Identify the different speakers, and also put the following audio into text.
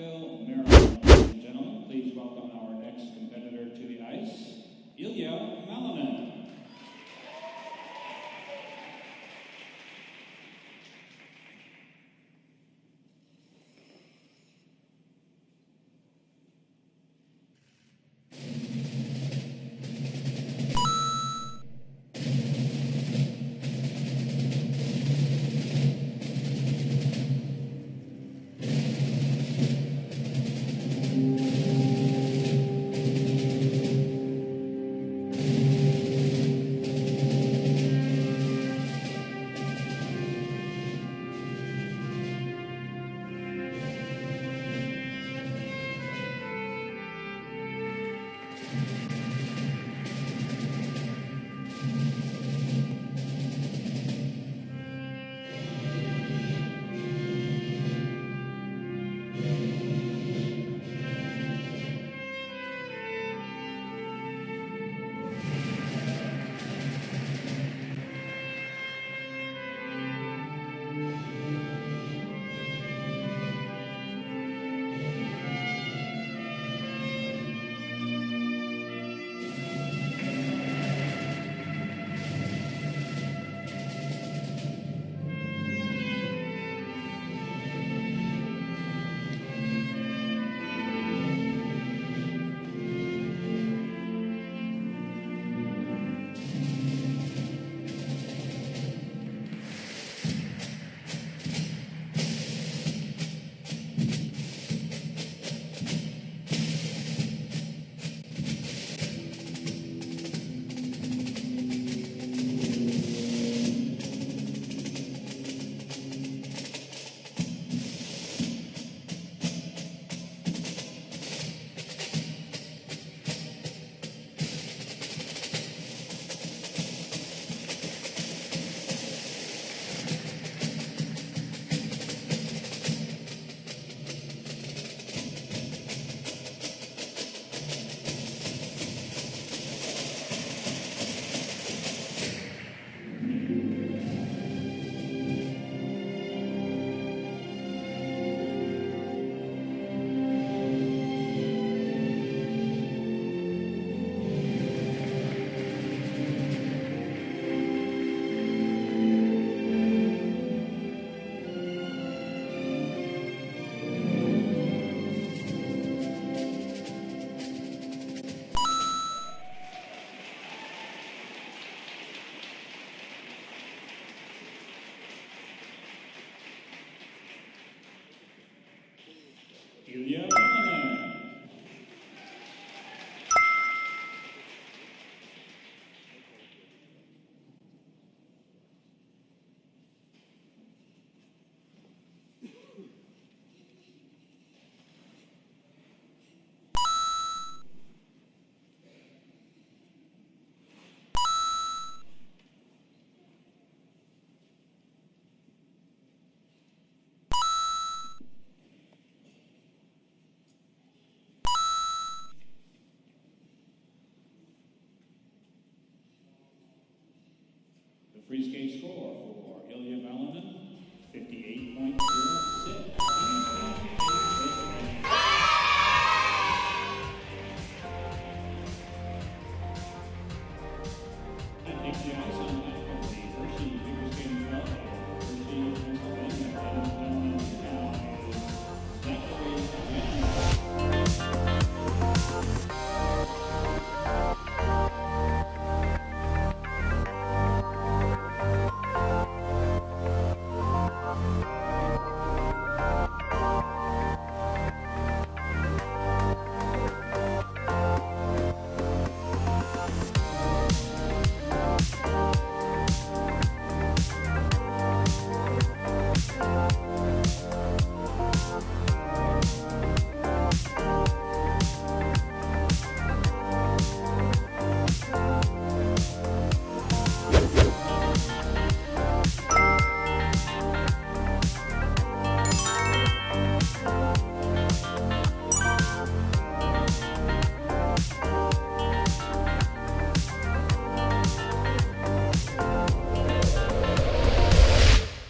Speaker 1: Rockville, Maryland. Ladies and gentlemen, please welcome our next competitor to the ice, Ilya Malinin. Ilya Free skate score for Ilya Malinin, 58.06. Thank you.